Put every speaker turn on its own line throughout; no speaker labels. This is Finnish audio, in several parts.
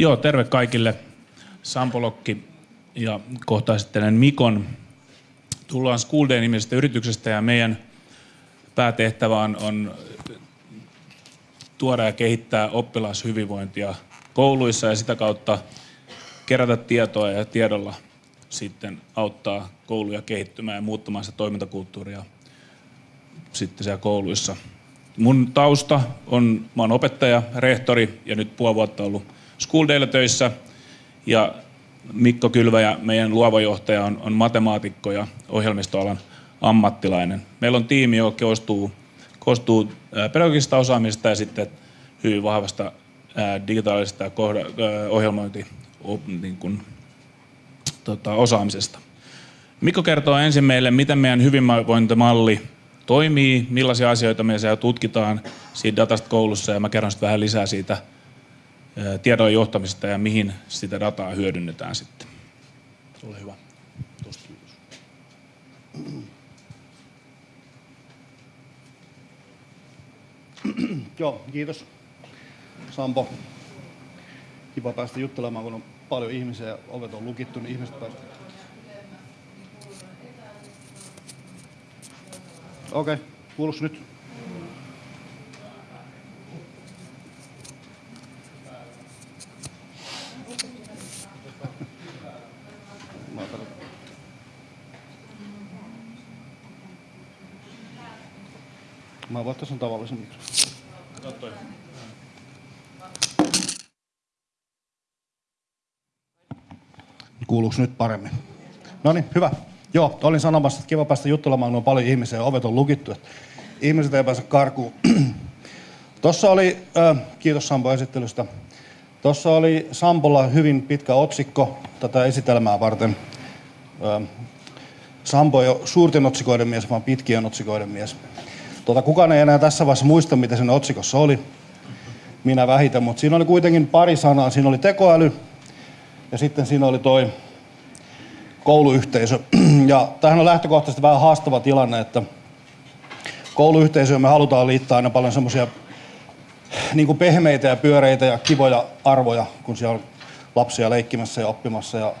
Joo, terve kaikille. Sampo Lokki ja kohta esittelen Mikon. Tullaan School Day-nimisestä yrityksestä ja meidän päätehtävä on, on tuoda ja kehittää oppilashyvinvointia kouluissa ja sitä kautta kerätä tietoa ja tiedolla sitten auttaa kouluja kehittymään ja muuttamaan sitä toimintakulttuuria sitten siellä kouluissa. Mun tausta on, mä oon opettaja, rehtori ja nyt puoli vuotta ollut School Daylla töissä. Ja Mikko Kylväjä, meidän luova johtaja, on, on matemaatikko ja ohjelmistoalan ammattilainen. Meillä on tiimi, joka koostuu, koostuu pedagogisesta osaamisesta ja sitten hyvin vahvasta digitaalisesta ja kohda, ohjelmointi niin kuin, tota, osaamisesta. Mikko kertoo ensin meille, miten meidän hyvinvointimalli toimii, millaisia asioita me siellä tutkitaan siitä datasta koulussa ja mä kerron sitten vähän lisää siitä tiedon johtamisesta ja mihin sitä dataa hyödynnetään sitten. Ole hyvä.
Joo, kiitos Sampo. Kiva päästä juttelemaan, kun on paljon ihmisiä ja ovet on lukittu, niin ihmiset pääsevät. Okei, okay. kuuluuko nyt? Mä voin tässä on tavallisen mikrofoni. Kuuluuko nyt paremmin? No niin, hyvä. Joo, olin sanomassa, että kiva päästä juttelemaan, kun on paljon ihmisiä ja ovet on lukittu. Että ihmiset ei pääse karkuun. Tuossa oli, äh, kiitos Sampo esittelystä. Tuossa oli Sampolla hyvin pitkä otsikko tätä esitelmää varten. Äh, Sampo ei ole suurten otsikoiden mies, vaan pitkien otsikoiden mies. Tuota, kukaan ei enää tässä vaiheessa muista, mitä sen otsikossa oli. Minä vähitän, mutta siinä oli kuitenkin pari sanaa. Siinä oli tekoäly ja sitten siinä oli toi kouluyhteisö. Ja tähän on lähtökohtaisesti vähän haastava tilanne, että kouluyhteisöön me halutaan liittää aina paljon semmoisia niin pehmeitä ja pyöreitä ja kivoja arvoja, kun siellä on lapsia leikkimässä ja oppimassa. Ja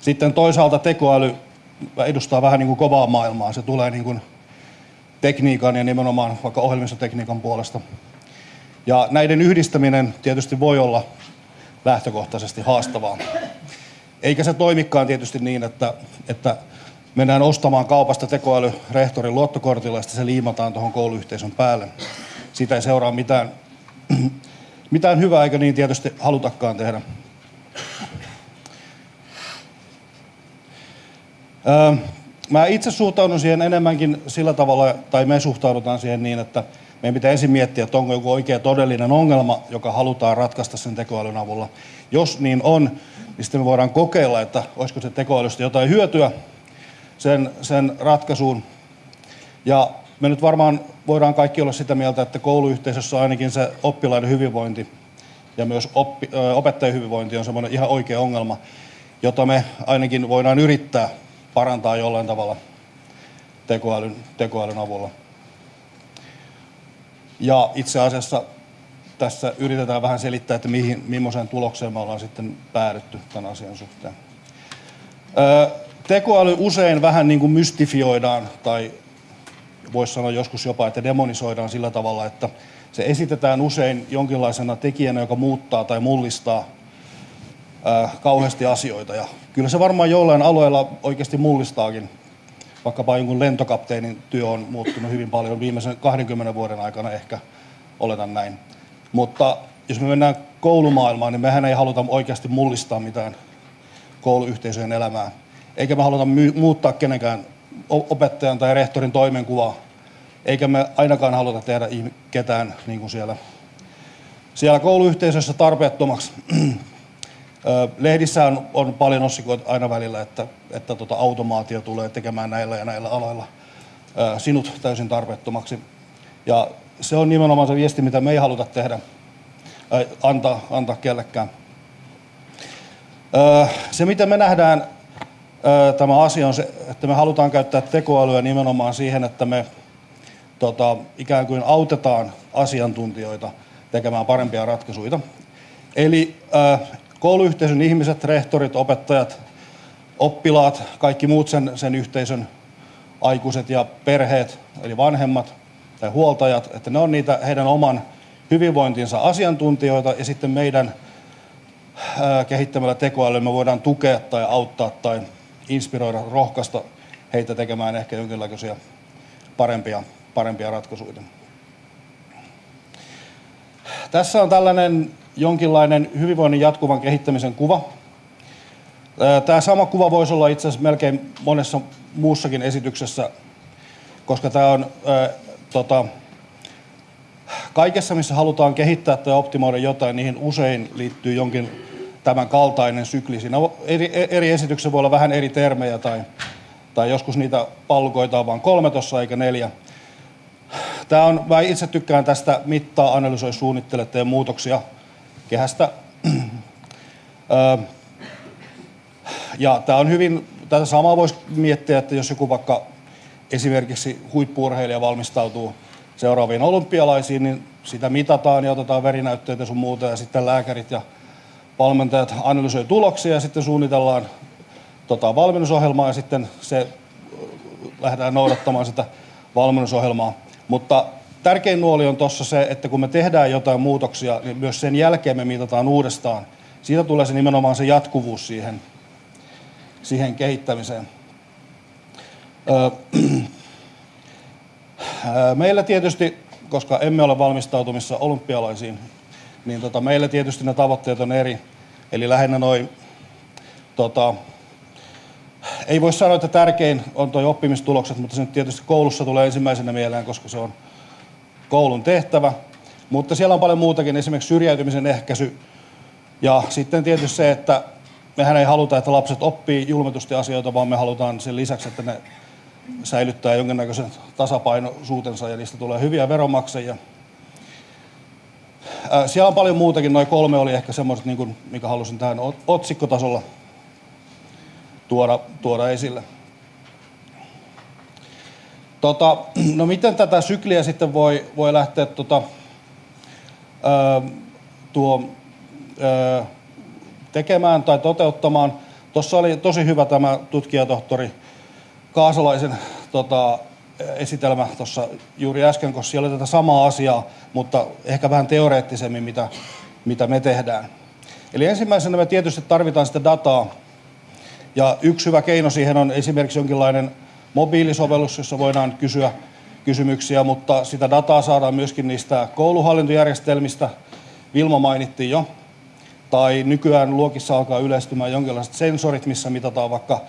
sitten toisaalta tekoäly edustaa vähän niin kuin kovaa maailmaa. Se tulee niin kuin tekniikan ja nimenomaan vaikka ohjelmistotekniikan puolesta. Ja näiden yhdistäminen tietysti voi olla lähtökohtaisesti haastavaa. Eikä se toimikaan tietysti niin, että, että mennään ostamaan kaupasta tekoäly rehtorin luottokortilla ja se liimataan tuohon kouluyhteisön päälle. Siitä ei seuraa mitään, mitään hyvää, eikä niin tietysti halutakaan tehdä. Öö, mä itse suhtaudun siihen enemmänkin sillä tavalla, tai me suhtaudutaan siihen niin, että meidän pitää ensin miettiä, että onko joku oikea todellinen ongelma, joka halutaan ratkaista sen tekoälyn avulla. Jos niin on, niin sitten me voidaan kokeilla, että olisiko se tekoälystä jotain hyötyä sen, sen ratkaisuun. Ja me nyt varmaan voidaan kaikki olla sitä mieltä, että kouluyhteisössä ainakin se oppilaiden hyvinvointi ja myös oppi, opettajien hyvinvointi on semmoinen ihan oikea ongelma, jota me ainakin voidaan yrittää parantaa jollain tavalla tekoälyn, tekoälyn avulla. Ja itse asiassa tässä yritetään vähän selittää, että mihin, millaiseen tulokseen me ollaan sitten päädytty tämän asian suhteen. Öö, tekoäly usein vähän niin kuin mystifioidaan tai voisi sanoa joskus jopa, että demonisoidaan sillä tavalla, että se esitetään usein jonkinlaisena tekijänä, joka muuttaa tai mullistaa kauheasti asioita. Ja kyllä se varmaan jollain alueella oikeasti mullistaakin. Vaikkapa jonkun lentokapteenin työ on muuttunut hyvin paljon viimeisen 20 vuoden aikana ehkä, oletan näin. Mutta jos me mennään koulumaailmaan, niin mehän ei haluta oikeasti mullistaa mitään kouluyhteisöjen elämää. Eikä me haluta my- muuttaa kenenkään opettajan tai rehtorin toimenkuvaa. Eikä me ainakaan haluta tehdä ketään niin kuin siellä, siellä kouluyhteisössä tarpeettomaksi. Lehdissä on, on paljon otsikoita aina välillä, että, että tota automaatio tulee tekemään näillä ja näillä aloilla sinut täysin tarpeettomaksi. Ja se on nimenomaan se viesti, mitä me ei haluta tehdä, antaa, antaa kellekään. Se, mitä me nähdään tämä asia on se, että me halutaan käyttää tekoälyä nimenomaan siihen, että me tota, ikään kuin autetaan asiantuntijoita tekemään parempia ratkaisuja. Eli kouluyhteisön ihmiset, rehtorit, opettajat, oppilaat, kaikki muut sen, sen yhteisön aikuiset ja perheet, eli vanhemmat tai huoltajat, että ne on niitä heidän oman hyvinvointinsa asiantuntijoita ja sitten meidän kehittämällä tekoälyä me voidaan tukea tai auttaa tai inspiroida, rohkaista heitä tekemään ehkä jonkinlaisia parempia, parempia ratkaisuja. Tässä on tällainen jonkinlainen hyvinvoinnin jatkuvan kehittämisen kuva. Tämä sama kuva voisi olla itse asiassa melkein monessa muussakin esityksessä, koska tämä on ää, tota, kaikessa, missä halutaan kehittää tai optimoida jotain, niihin usein liittyy jonkin tämän kaltainen sykli. Siinä eri, eri esityksissä voi olla vähän eri termejä tai, tai joskus niitä pallukoita on vain kolme tuossa eikä neljä. Tämä on, mä itse tykkään tästä mittaa, analysoi, suunnittele, tee muutoksia kehästä. ja tämä on hyvin, tätä samaa voisi miettiä, että jos joku vaikka esimerkiksi huippuurheilija valmistautuu seuraaviin olympialaisiin, niin sitä mitataan ja otetaan verinäytteitä sun muuta ja sitten lääkärit ja valmentajat analysoi tuloksia ja sitten suunnitellaan tota, valmennusohjelmaa ja sitten se lähdetään noudattamaan sitä valmennusohjelmaa. Mutta tärkein nuoli on tuossa se, että kun me tehdään jotain muutoksia, niin myös sen jälkeen me mitataan uudestaan. Siitä tulee se nimenomaan se jatkuvuus siihen, siihen kehittämiseen. Meillä tietysti, koska emme ole valmistautumissa olympialaisiin, niin tota, meillä tietysti ne tavoitteet on eri. Eli lähinnä noin, tota, ei voi sanoa, että tärkein on tuo oppimistulokset, mutta se nyt tietysti koulussa tulee ensimmäisenä mieleen, koska se on koulun tehtävä. Mutta siellä on paljon muutakin, esimerkiksi syrjäytymisen ehkäisy. Ja sitten tietysti se, että mehän ei haluta, että lapset oppii julmetusti asioita, vaan me halutaan sen lisäksi, että ne säilyttää jonkinnäköisen tasapainoisuutensa ja niistä tulee hyviä veronmaksajia. Siellä on paljon muutakin, noin kolme oli ehkä semmoiset, niin kuin, mikä halusin tähän otsikkotasolla tuoda, tuoda esille. Tota, no miten tätä sykliä sitten voi, voi lähteä tota, ö, tuo, ö, tekemään tai toteuttamaan? Tuossa oli tosi hyvä tämä tutkijatohtori Kaasalaisen tota, esitelmä tuossa juuri äsken, koska siellä oli tätä samaa asiaa, mutta ehkä vähän teoreettisemmin, mitä, mitä me tehdään. Eli ensimmäisenä me tietysti tarvitaan sitä dataa, ja yksi hyvä keino siihen on esimerkiksi jonkinlainen mobiilisovellus, jossa voidaan kysyä kysymyksiä, mutta sitä dataa saadaan myöskin niistä kouluhallintojärjestelmistä. Vilma mainittiin jo. Tai nykyään luokissa alkaa yleistymään jonkinlaiset sensorit, missä mitataan vaikka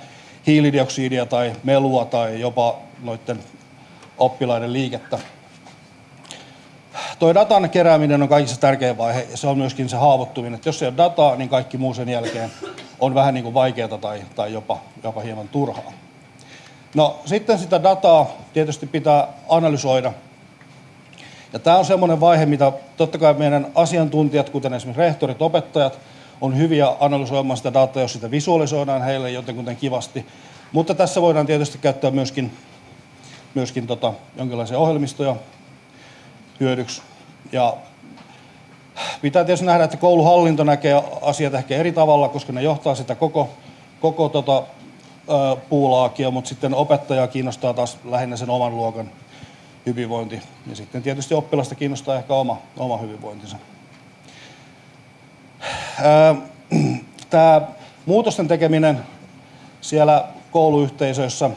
hiilidioksidia tai melua tai jopa noiden oppilaiden liikettä. Tuo datan kerääminen on kaikissa tärkein vaihe ja se on myöskin se haavoittuminen. Että jos ei ole dataa, niin kaikki muu sen jälkeen on vähän niin kuin vaikeaa tai, tai jopa, jopa hieman turhaa. No sitten sitä dataa tietysti pitää analysoida. Ja tämä on semmoinen vaihe, mitä totta kai meidän asiantuntijat, kuten esimerkiksi rehtorit, opettajat, on hyviä analysoimaan sitä dataa, jos sitä visualisoidaan heille jotenkin kivasti. Mutta tässä voidaan tietysti käyttää myöskin, myöskin tota, jonkinlaisia ohjelmistoja hyödyksi. Ja pitää tietysti nähdä, että kouluhallinto näkee asiat ehkä eri tavalla, koska ne johtaa sitä koko, koko tota, puulaakia, mutta sitten opettaja kiinnostaa taas lähinnä sen oman luokan hyvinvointi. Ja sitten tietysti oppilasta kiinnostaa ehkä oma, oma hyvinvointinsa. Tämä muutosten tekeminen siellä kouluyhteisöissä,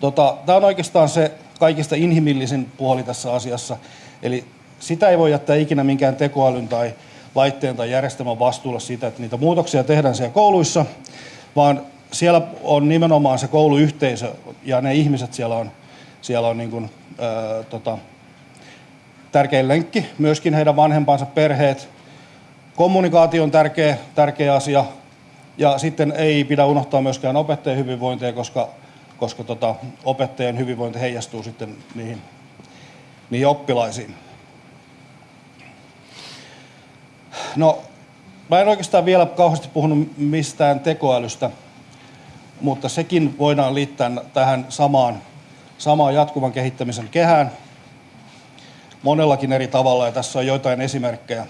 tota, tämä on oikeastaan se kaikista inhimillisin puoli tässä asiassa. Eli sitä ei voi jättää ikinä minkään tekoälyn tai laitteen tai järjestelmän vastuulla siitä, että niitä muutoksia tehdään siellä kouluissa, vaan siellä on nimenomaan se kouluyhteisö ja ne ihmiset siellä on, siellä on niin kuin, ää, tota, tärkein lenkki, myöskin heidän vanhempansa perheet. Kommunikaatio on tärkeä, tärkeä asia ja sitten ei pidä unohtaa myöskään opettajien hyvinvointia, koska, koska tota, opettajien hyvinvointi heijastuu sitten niihin, niihin oppilaisiin. No, mä en oikeastaan vielä kauheasti puhunut mistään tekoälystä, mutta sekin voidaan liittää tähän samaan, samaan jatkuvan kehittämisen kehään monellakin eri tavalla, ja tässä on joitain esimerkkejä.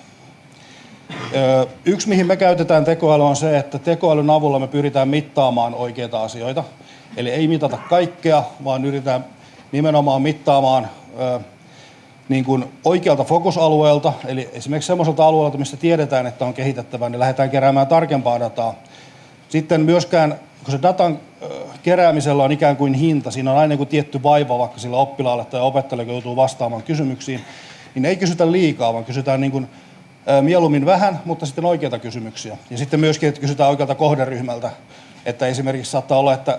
Yksi, mihin me käytetään tekoälyä, on se, että tekoälyn avulla me pyritään mittaamaan oikeita asioita. Eli ei mitata kaikkea, vaan yritetään nimenomaan mittaamaan niin kuin oikealta fokusalueelta, eli esimerkiksi semmoiselta alueelta, missä tiedetään, että on kehitettävää, niin lähdetään keräämään tarkempaa dataa. Sitten myöskään, kun se datan keräämisellä on ikään kuin hinta, siinä on aina kuin tietty vaiva vaikka sillä oppilaalle tai opettajalle, joutuu vastaamaan kysymyksiin, niin ei kysytä liikaa, vaan kysytään niin kuin, mieluummin vähän, mutta sitten oikeita kysymyksiä. Ja sitten myöskin, että kysytään oikealta kohderyhmältä, että esimerkiksi saattaa olla, että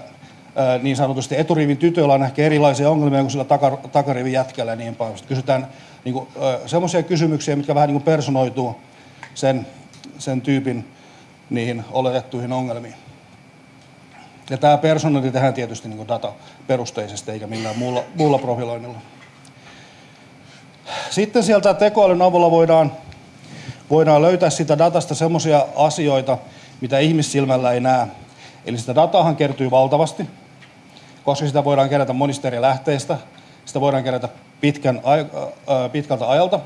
niin sanotusti eturivin tytöillä on ehkä erilaisia ongelmia kuin sillä takarivin jätkällä ja niin päin. Kysytään niin semmoisia kysymyksiä, mitkä vähän niin kuin personoituu sen, sen tyypin niihin oletettuihin ongelmiin. Ja tämä personointi tehdään tietysti niin dataperusteisesti eikä millään muulla, muulla profiloinnilla. Sitten sieltä tekoälyn avulla voidaan, voidaan löytää sitä datasta semmoisia asioita, mitä ihmissilmällä ei näe. Eli sitä datahan kertyy valtavasti, koska sitä voidaan kerätä monista eri lähteistä. Sitä voidaan kerätä pitkän, pitkältä ajalta.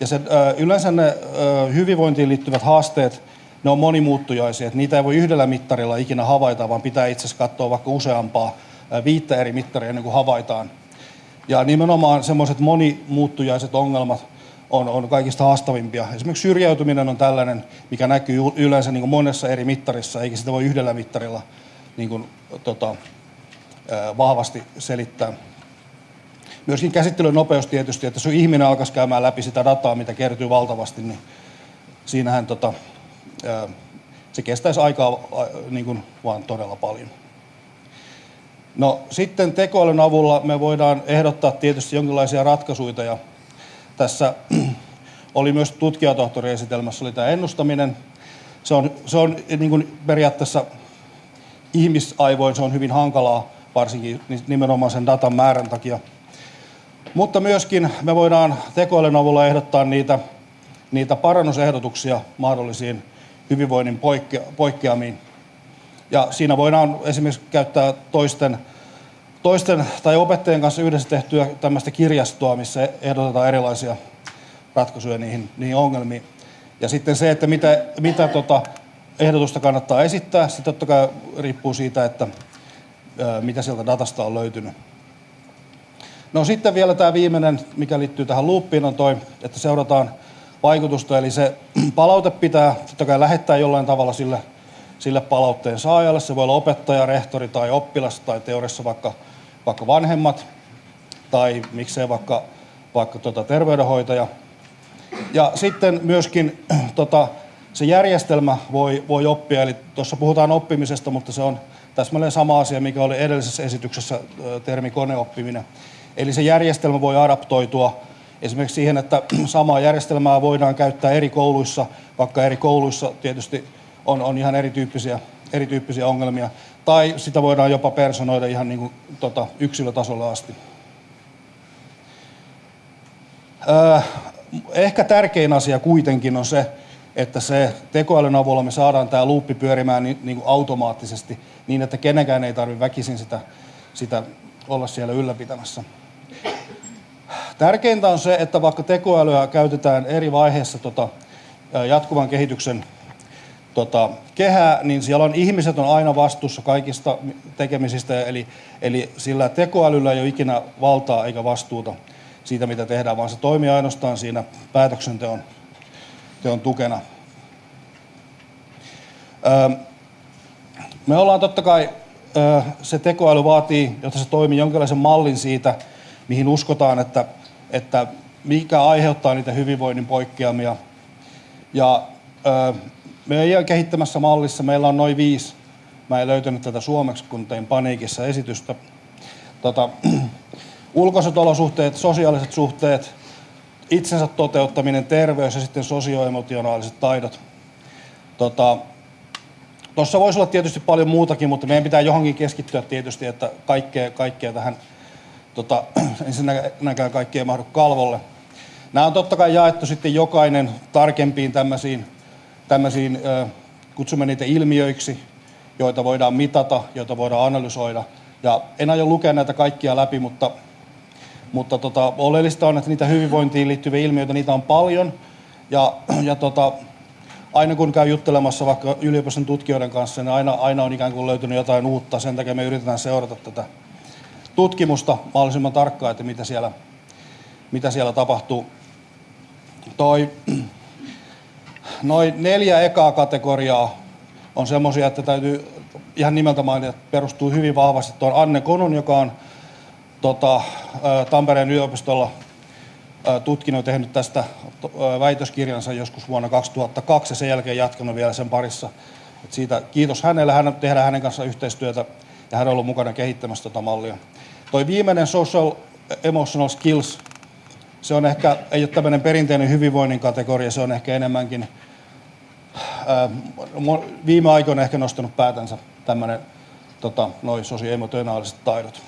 Ja se, yleensä ne hyvinvointiin liittyvät haasteet, ne on monimuuttujaisia. Että niitä ei voi yhdellä mittarilla ikinä havaita, vaan pitää itse asiassa katsoa vaikka useampaa viittä eri mittaria ennen kuin havaitaan. Ja nimenomaan semmoiset monimuuttujaiset ongelmat on, on kaikista haastavimpia. Esimerkiksi syrjäytyminen on tällainen, mikä näkyy yleensä niin kuin monessa eri mittarissa, eikä sitä voi yhdellä mittarilla niin kuin, tota, vahvasti selittää. Myöskin käsittelyn nopeus tietysti, että jos ihminen alkaisi käymään läpi sitä dataa, mitä kertyy valtavasti, niin siinähän tota, se kestäisi aikaa niin kuin vaan todella paljon. No sitten tekoälyn avulla me voidaan ehdottaa tietysti jonkinlaisia ratkaisuja ja tässä oli myös tutkijatohtoriesitelmässä oli tämä ennustaminen. Se on, se on niin kuin periaatteessa ihmisaivoin se on hyvin hankalaa, varsinkin nimenomaan sen datan määrän takia. Mutta myöskin me voidaan tekoälyn avulla ehdottaa niitä, niitä parannusehdotuksia mahdollisiin hyvinvoinnin poikkea, poikkeamiin. Ja siinä voidaan esimerkiksi käyttää toisten, toisten tai opettajien kanssa yhdessä tehtyä tämmöistä kirjastoa, missä ehdotetaan erilaisia ratkaisuja niihin, niihin ongelmiin. Ja sitten se, että mitä, mitä tota ehdotusta kannattaa esittää, se totta kai riippuu siitä, että mitä sieltä datasta on löytynyt. No sitten vielä tämä viimeinen, mikä liittyy tähän loopiin, on toi, että seurataan vaikutusta. Eli se palaute pitää totta kai lähettää jollain tavalla sille, sille palautteen saajalle. Se voi olla opettaja, rehtori tai oppilas tai teoriassa vaikka, vaikka vanhemmat tai miksei vaikka, vaikka tota terveydenhoitaja. Ja sitten myöskin tota, se järjestelmä voi, voi oppia, eli tuossa puhutaan oppimisesta, mutta se on täsmälleen sama asia, mikä oli edellisessä esityksessä termi koneoppiminen. Eli se järjestelmä voi adaptoitua esimerkiksi siihen, että samaa järjestelmää voidaan käyttää eri kouluissa, vaikka eri kouluissa tietysti on, on ihan erityyppisiä, erityyppisiä ongelmia. Tai sitä voidaan jopa personoida ihan niin kuin, tota, yksilötasolla asti. Öö, ehkä tärkein asia kuitenkin on se, että se tekoälyn avulla me saadaan tämä luuppi pyörimään niin, niin kuin automaattisesti niin, että kenenkään ei tarvitse väkisin sitä, sitä olla siellä ylläpitämässä. Tärkeintä on se, että vaikka tekoälyä käytetään eri vaiheissa tota, jatkuvan kehityksen tota, kehää, niin siellä on ihmiset on aina vastuussa kaikista tekemisistä, eli, eli sillä tekoälyllä ei ole ikinä valtaa eikä vastuuta siitä, mitä tehdään, vaan se toimii ainoastaan siinä päätöksenteon teon tukena. Öö, me ollaan totta kai, öö, se tekoäly vaatii, jotta se toimii jonkinlaisen mallin siitä, mihin uskotaan, että että mikä aiheuttaa niitä hyvinvoinnin poikkeamia. Ja meidän kehittämässä mallissa meillä on noin viisi. Mä en löytänyt tätä suomeksi, kun tein paniikissa esitystä. Tota, ulkoiset olosuhteet, sosiaaliset suhteet, itsensä toteuttaminen, terveys ja sitten sosioemotionaaliset taidot. Tota, Tuossa voisi olla tietysti paljon muutakin, mutta meidän pitää johonkin keskittyä tietysti, että kaikkea, kaikkea tähän tota, ensinnäkään kaikki ei mahdu kalvolle. Nämä on totta kai jaettu sitten jokainen tarkempiin tämmöisiin, tämmöisiin kutsumme niitä ilmiöiksi, joita voidaan mitata, joita voidaan analysoida. Ja en aio lukea näitä kaikkia läpi, mutta, mutta tota, oleellista on, että niitä hyvinvointiin liittyviä ilmiöitä, niitä on paljon. Ja, ja tota, aina kun käy juttelemassa vaikka yliopiston tutkijoiden kanssa, niin aina, aina on ikään kuin löytynyt jotain uutta. Sen takia me yritetään seurata tätä tutkimusta mahdollisimman tarkkaan, että mitä siellä, mitä siellä tapahtuu. Toi, noin neljä ekaa kategoriaa on semmoisia, että täytyy ihan nimeltä mainita, että perustuu hyvin vahvasti tuon Anne Konun, joka on tota, Tampereen yliopistolla tutkinut ja tehnyt tästä väitöskirjansa joskus vuonna 2002 ja sen jälkeen jatkanut vielä sen parissa. Et siitä kiitos hänelle, hän tehdään hänen kanssa yhteistyötä ja hän on ollut mukana kehittämässä tätä mallia. Toi viimeinen social emotional skills, se on ehkä, ei ole tämmöinen perinteinen hyvinvoinnin kategoria, se on ehkä enemmänkin, ää, viime aikoina ehkä nostanut päätänsä tämmöinen tota, noin sosioemotionaaliset taidot.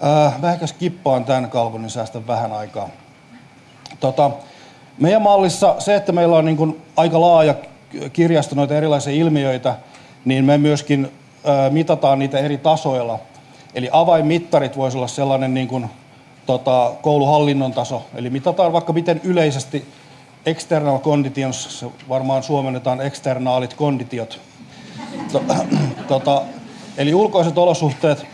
Ää, mä ehkä skippaan tämän kalvon, niin säästän vähän aikaa. Tota, meidän mallissa se, että meillä on niin kuin aika laaja kirjasto noita erilaisia ilmiöitä, niin me myöskin mitataan niitä eri tasoilla. Eli avainmittarit voisi olla sellainen niin kuin, tota, kouluhallinnon taso. Eli mitataan vaikka miten yleisesti external conditions, se varmaan suomennetaan externaalit konditiot. Tota, eli ulkoiset olosuhteet.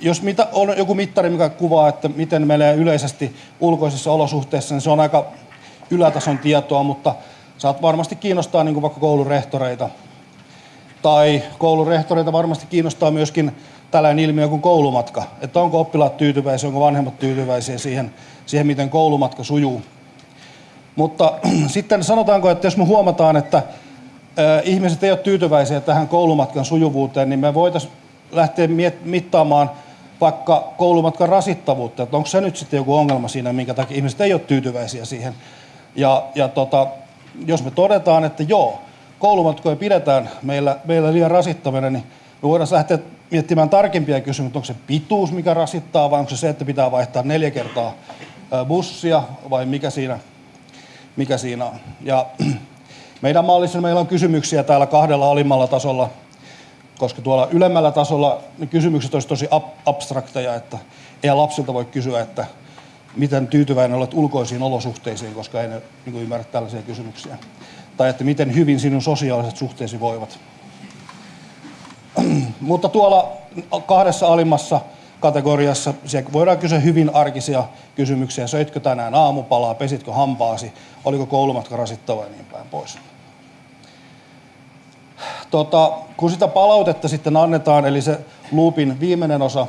Jos mitä, on joku mittari, mikä kuvaa, että miten menee yleisesti ulkoisissa olosuhteissa, niin se on aika ylätason tietoa, mutta saat varmasti kiinnostaa niin kuin vaikka koulurehtoreita. Tai koulurehtoreita varmasti kiinnostaa myöskin tällainen ilmiö kuin koulumatka. Että onko oppilaat tyytyväisiä, onko vanhemmat tyytyväisiä siihen, siihen miten koulumatka sujuu. Mutta sitten sanotaanko, että jos me huomataan, että ihmiset ei ole tyytyväisiä tähän koulumatkan sujuvuuteen, niin me voitaisiin lähteä mittaamaan vaikka koulumatkan rasittavuutta, että onko se nyt sitten joku ongelma siinä, minkä takia ihmiset ei ole tyytyväisiä siihen. Ja, ja tota, jos me todetaan, että joo, koulumatkoja pidetään meillä, meillä liian rasittavana, niin me voidaan lähteä miettimään tarkempia kysymyksiä, onko se pituus, mikä rasittaa, vai onko se se, että pitää vaihtaa neljä kertaa bussia, vai mikä siinä, mikä siinä on. Ja meidän mallissa meillä on kysymyksiä täällä kahdella alimmalla tasolla, koska tuolla ylemmällä tasolla ne kysymykset olisivat tosi abstrakteja, että ei lapsilta voi kysyä, että miten tyytyväinen olet ulkoisiin olosuhteisiin, koska ei ne niin ymmärrä tällaisia kysymyksiä. Tai että miten hyvin sinun sosiaaliset suhteesi voivat. Mutta tuolla kahdessa alimmassa kategoriassa siellä voidaan kysyä hyvin arkisia kysymyksiä. Söitkö tänään aamupalaa, pesitkö hampaasi, oliko koulumatka rasittava ja niin päin pois. Tota, kun sitä palautetta sitten annetaan, eli se loopin viimeinen osa,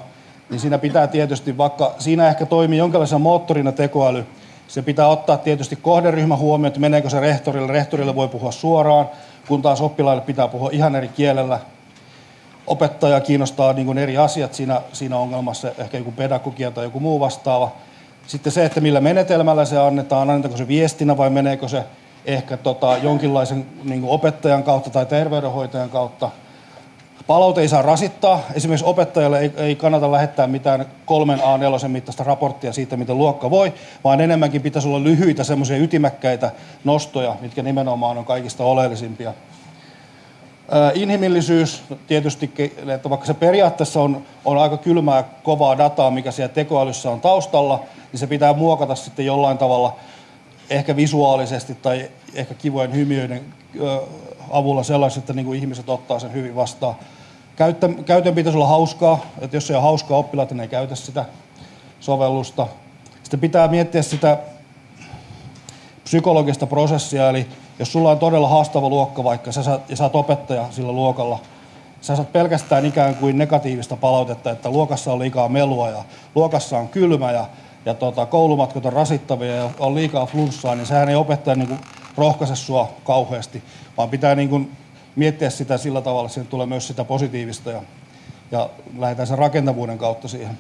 niin siinä pitää tietysti, vaikka siinä ehkä toimii jonkinlaisena moottorina tekoäly, se pitää ottaa tietysti kohderyhmä huomioon, että meneekö se rehtorille. Rehtorille voi puhua suoraan, kun taas oppilaille pitää puhua ihan eri kielellä. Opettaja kiinnostaa niin kuin eri asiat siinä, siinä ongelmassa, ehkä joku pedagogia tai joku muu vastaava. Sitten se, että millä menetelmällä se annetaan, annetaanko se viestinä vai meneekö se ehkä tota, jonkinlaisen niin opettajan kautta tai terveydenhoitajan kautta. Palaute ei saa rasittaa. Esimerkiksi opettajalle ei, ei kannata lähettää mitään kolmen A4 mittaista raporttia siitä, miten luokka voi, vaan enemmänkin pitäisi olla lyhyitä semmoisia ytimäkkäitä nostoja, mitkä nimenomaan on kaikista oleellisimpia. Inhimillisyys tietysti, että vaikka se periaatteessa on, on aika kylmää, kovaa dataa, mikä siellä tekoälyssä on taustalla, niin se pitää muokata sitten jollain tavalla ehkä visuaalisesti tai ehkä kivojen hymiöiden avulla sellaiset, että niin kuin ihmiset ottaa sen hyvin vastaan. Käytön, käytön pitäisi olla hauskaa, että jos se on hauskaa, oppilaat niin ei käytä sitä sovellusta. Sitten pitää miettiä sitä psykologista prosessia, eli jos sulla on todella haastava luokka vaikka, sä saat, ja sä oot opettaja sillä luokalla, sä saat pelkästään ikään kuin negatiivista palautetta, että luokassa on liikaa melua ja luokassa on kylmä ja ja tota, koulumatkat on rasittavia ja on liikaa flunssaa, niin sehän ei opettaja niin rohkaise sua kauheasti, vaan pitää niin kuin miettiä sitä sillä tavalla, että tulee myös sitä positiivista ja, ja lähdetään sen rakentavuuden kautta siihen.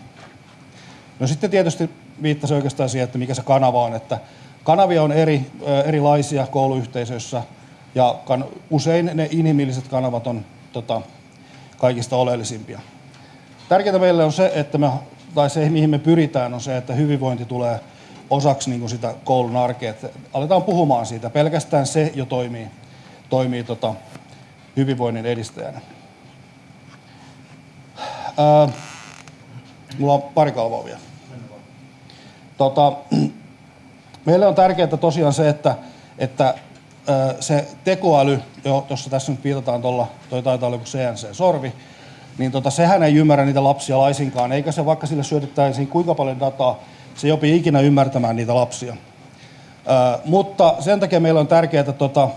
No sitten tietysti viittasi oikeastaan siihen, että mikä se kanava on, että kanavia on eri, erilaisia kouluyhteisöissä ja kan, usein ne inhimilliset kanavat on tota, kaikista oleellisimpia. Tärkeintä meille on se, että me tai se, mihin me pyritään, on se, että hyvinvointi tulee osaksi niin kuin sitä koulun arkea. Että aletaan puhumaan siitä. Pelkästään se jo toimii, toimii tota, hyvinvoinnin edistäjänä. Ää, mulla on pari kalvoa vielä. Tota, meille on tärkeää tosiaan se, että, että se tekoäly, jossa tässä nyt viitataan tuolla, toi taitaa olla CNC-sorvi, niin tota, sehän ei ymmärrä niitä lapsia laisinkaan, eikä se vaikka sille syötettäisiin kuinka paljon dataa, se ei opi ikinä ymmärtämään niitä lapsia. Ö, mutta sen takia meillä on tärkeää, tota,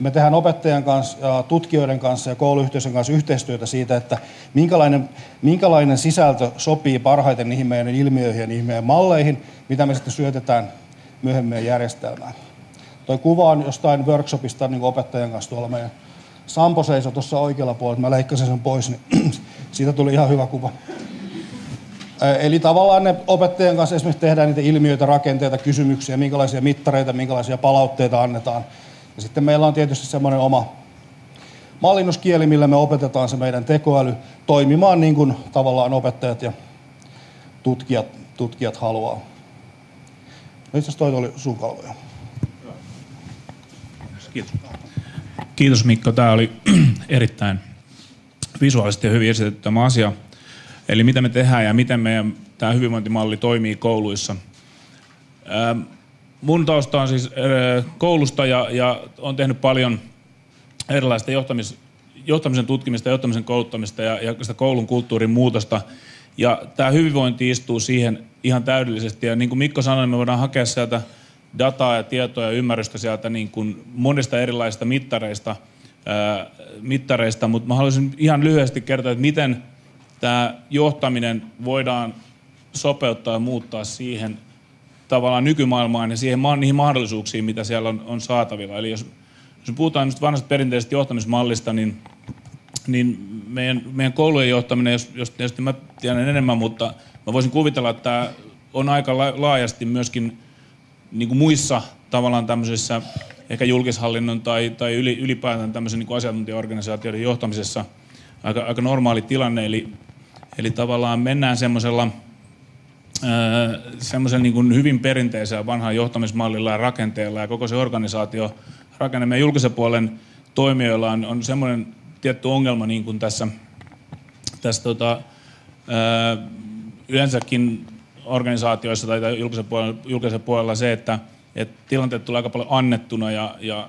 me tehdään opettajan kanssa, ja tutkijoiden kanssa ja kouluyhteisön kanssa yhteistyötä siitä, että minkälainen, minkälainen sisältö sopii parhaiten niihin meidän ilmiöihin ja niihin meidän malleihin, mitä me sitten syötetään myöhemmin järjestelmään. Tuo kuva on jostain workshopista niin opettajan kanssa tuolla meidän Sampo seisoi tuossa oikealla puolella, mä leikkasin sen pois, niin siitä tuli ihan hyvä kuva. Eli tavallaan ne opettajan kanssa esimerkiksi tehdään niitä ilmiöitä, rakenteita, kysymyksiä, minkälaisia mittareita, minkälaisia palautteita annetaan. Ja sitten meillä on tietysti semmoinen oma mallinnuskieli, millä me opetetaan se meidän tekoäly toimimaan niin kuin tavallaan opettajat ja tutkijat, tutkijat haluaa. No itse asiassa toi oli sun kalvoja.
Kiitos. Kiitos Mikko. Tämä oli erittäin visuaalisesti ja hyvin esitetty tämä asia. Eli mitä me tehdään ja miten meidän tämä hyvinvointimalli toimii kouluissa. Ähm, mun tausta on siis koulusta ja, ja on tehnyt paljon erilaista johtamis, johtamisen tutkimista, johtamisen kouluttamista ja, ja sitä koulun kulttuurin muutosta. Ja tämä hyvinvointi istuu siihen ihan täydellisesti. Ja niin kuin Mikko sanoi, me voidaan hakea sieltä dataa ja tietoa ja ymmärrystä sieltä niin kuin monista erilaisista mittareista, ää, mittareista, mutta mä haluaisin ihan lyhyesti kertoa, että miten tämä johtaminen voidaan sopeuttaa ja muuttaa siihen tavallaan nykymaailmaan ja siihen, niihin mahdollisuuksiin, mitä siellä on, on saatavilla. Eli jos, jos puhutaan nyt vanhasta perinteisestä johtamismallista, niin, niin meidän, meidän koulujen johtaminen, jos, jos tietysti mä tiedän enemmän, mutta mä voisin kuvitella, että tämä on aika laajasti myöskin niin kuin muissa tavallaan tämmöisissä ehkä julkishallinnon tai, tai yli, ylipäätään tämmöisen niin kuin asiantuntijaorganisaatioiden johtamisessa aika, aika normaali tilanne. Eli, eli tavallaan mennään semmoisella semmoisen niin kuin hyvin perinteisellä vanhaa johtamismallilla ja rakenteella ja koko se organisaatio rakenne meidän julkisen puolen toimijoilla on, on semmoinen tietty ongelma niin kuin tässä, tässä tota, yleensäkin organisaatioissa tai julkisen puolella, julkisen puolella se, että, että tilanteet tulee aika paljon annettuna ja, ja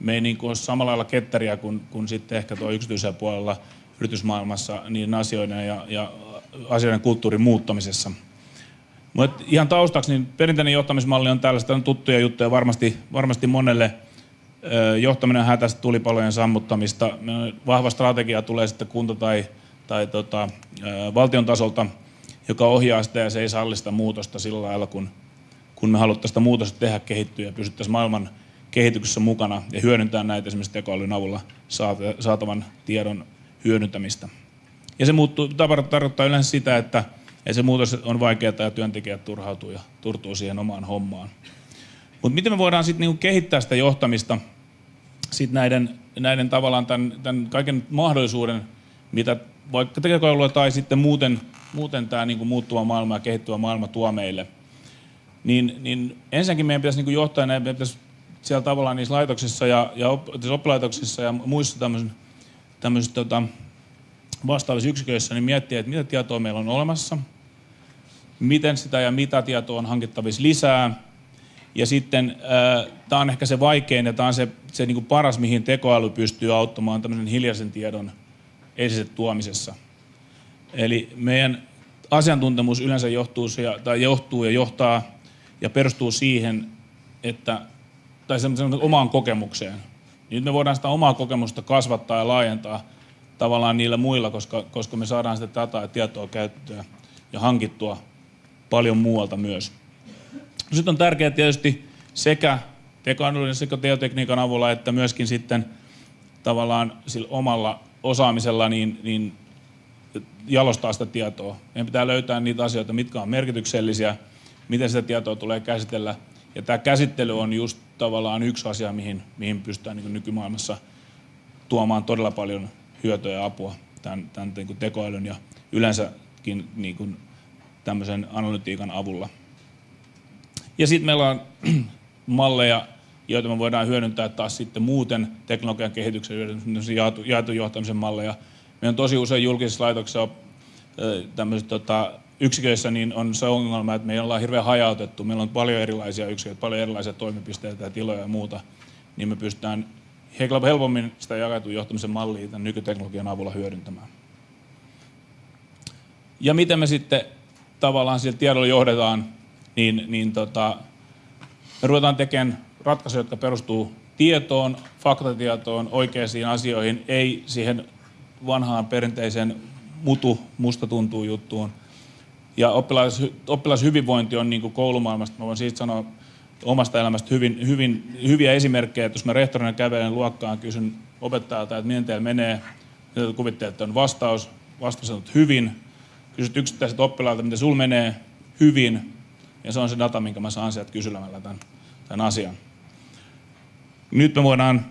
me ei niin kuin ole samalla lailla ketteriä kuin, kuin sitten ehkä tuo yksityisellä puolella yritysmaailmassa niin asioiden ja, ja asioiden kulttuurin muuttamisessa. Mutta ihan taustaksi, niin perinteinen johtamismalli on tällaista on tuttuja juttuja varmasti, varmasti monelle. Johtaminen hätästä tulipalojen sammuttamista. Vahva strategia tulee sitten kunta- tai, tai tota, valtion tasolta – joka ohjaa sitä ja se ei salli sitä muutosta sillä lailla, kun, kun me haluttaisiin sitä muutosta tehdä kehittyä ja pysyttäisiin maailman kehityksessä mukana ja hyödyntää näitä esimerkiksi tekoälyn avulla saatavan tiedon hyödyntämistä. Ja se muuttuu, tarkoittaa yleensä sitä, että, että se muutos on vaikeaa ja työntekijät turhautuu ja turtuu siihen omaan hommaan. Mutta miten me voidaan sitten niinku kehittää sitä johtamista sit näiden, näiden tavallaan tämän, tämän kaiken mahdollisuuden, mitä vaikka tekoälyllä tai sitten muuten muuten tämä niin kuin muuttuva maailma ja kehittyvä maailma tuo meille, niin, niin ensinnäkin meidän pitäisi niin kuin johtaa, meidän pitäisi siellä tavallaan niissä laitoksissa ja, ja oppilaitoksissa ja muissa tämmöisissä tota, vastaavissa yksiköissä niin miettiä, että mitä tietoa meillä on olemassa, miten sitä ja mitä tietoa on hankittavissa lisää. Ja sitten äh, tämä on ehkä se vaikein ja tämä on se, se niin kuin paras, mihin tekoäly pystyy auttamaan tämmöisen hiljaisen tiedon esille tuomisessa. Eli meidän asiantuntemus yleensä johtuu, tai johtuu ja johtaa ja perustuu siihen, että, tai semmoisen omaan kokemukseen. Nyt me voidaan sitä omaa kokemusta kasvattaa ja laajentaa tavallaan niillä muilla, koska, koska me saadaan sitä dataa ja tietoa käyttöä ja hankittua paljon muualta myös. No sitten on tärkeää tietysti sekä tekoälyn sekä teotekniikan avulla, että myöskin sitten tavallaan sillä omalla osaamisella niin, niin jalostaa sitä tietoa. Meidän pitää löytää niitä asioita, mitkä on merkityksellisiä, miten sitä tietoa tulee käsitellä. Ja tämä käsittely on just tavallaan yksi asia, mihin, mihin pystytään niin nykymaailmassa tuomaan todella paljon hyötyä ja apua tämän, tämän niin tekoälyn ja yleensäkin niin tämmöisen analytiikan avulla. Ja sitten meillä on malleja, joita me voidaan hyödyntää taas sitten muuten teknologian kehityksen jaetu, jaetu johtamisen malleja, Meillä on tosi usein julkisissa laitoksissa tämmöiset tota, yksiköissä niin on se ongelma, että me ollaan hirveän hajautettu. Meillä on paljon erilaisia yksiköitä, paljon erilaisia toimipisteitä ja tiloja ja muuta. Niin me pystytään helpommin sitä jaketun johtamisen mallia tämän nykyteknologian avulla hyödyntämään. Ja miten me sitten tavallaan sillä tiedolla johdetaan, niin, niin tota, me ruvetaan tekemään ratkaisuja, jotka perustuu tietoon, faktatietoon, oikeisiin asioihin, ei siihen vanhaan perinteiseen mutu, musta tuntuu juttuun. Ja oppilas, oppilashyvinvointi on niin kuin koulumaailmasta, mä voin siitä sanoa omasta elämästä hyvin, hyvin, hyviä esimerkkejä, että jos mä rehtorina kävelen luokkaan, kysyn opettajalta, että miten teillä menee, mitä kuvittelet, että on vastaus, vastaus on hyvin, kysyt yksittäiset oppilailta, miten sul menee hyvin, ja se on se data, minkä mä saan sieltä kyselemällä tämän, tämän asian. Nyt me voidaan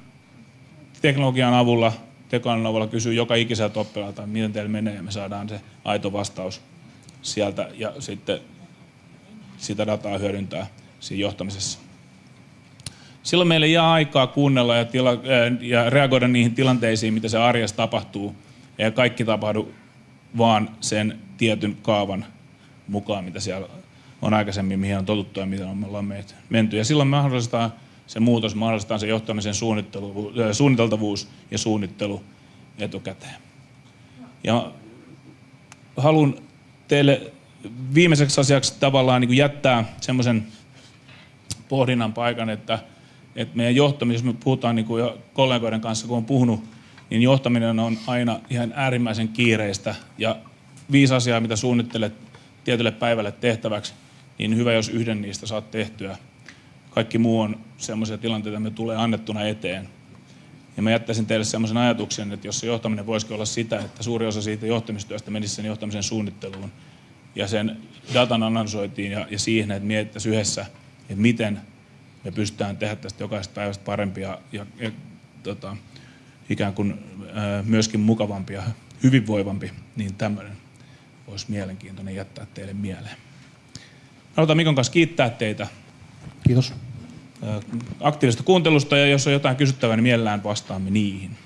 teknologian avulla, tekoälyn avulla kysyä joka ikiseltä oppilaalta, miten teillä menee, ja me saadaan se aito vastaus sieltä, ja sitten sitä dataa hyödyntää siinä johtamisessa. Silloin meille jää aikaa kuunnella ja, tila, ja reagoida niihin tilanteisiin, mitä se arjessa tapahtuu. Ei kaikki tapahdu vaan sen tietyn kaavan mukaan, mitä siellä on aikaisemmin, mihin on totuttu ja mitä me ollaan menty. Ja silloin mahdollistaa se muutos, mahdollistaa se johtamisen suunniteltavuus ja suunnittelu etukäteen. Ja haluan teille viimeiseksi asiaksi tavallaan niin jättää semmoisen pohdinnan paikan, että, että meidän johtaminen, jos me puhutaan niin kuin jo kollegoiden kanssa, kun on puhunut, niin johtaminen on aina ihan äärimmäisen kiireistä. Ja viisi asiaa, mitä suunnittelet tietylle päivälle tehtäväksi, niin hyvä, jos yhden niistä saat tehtyä. Kaikki muu on sellaisia tilanteita, me tulee annettuna eteen. Ja mä jättäisin teille sellaisen ajatuksen, että jos se johtaminen voisi olla sitä, että suuri osa siitä johtamistyöstä menisi sen johtamisen suunnitteluun ja sen datan analysoitiin ja, ja siihen, että mietittäisiin yhdessä, että miten me pystytään tehdä tästä jokaisesta päivästä parempia ja, ja tota, ikään kuin ää, myöskin mukavampi ja hyvinvoivampi, niin tämmöinen olisi mielenkiintoinen jättää teille mieleen. Halutaan Mikon kanssa kiittää teitä.
Kiitos.
Aktiivisesta kuuntelusta ja jos on jotain kysyttävää, niin mielellään vastaamme niihin.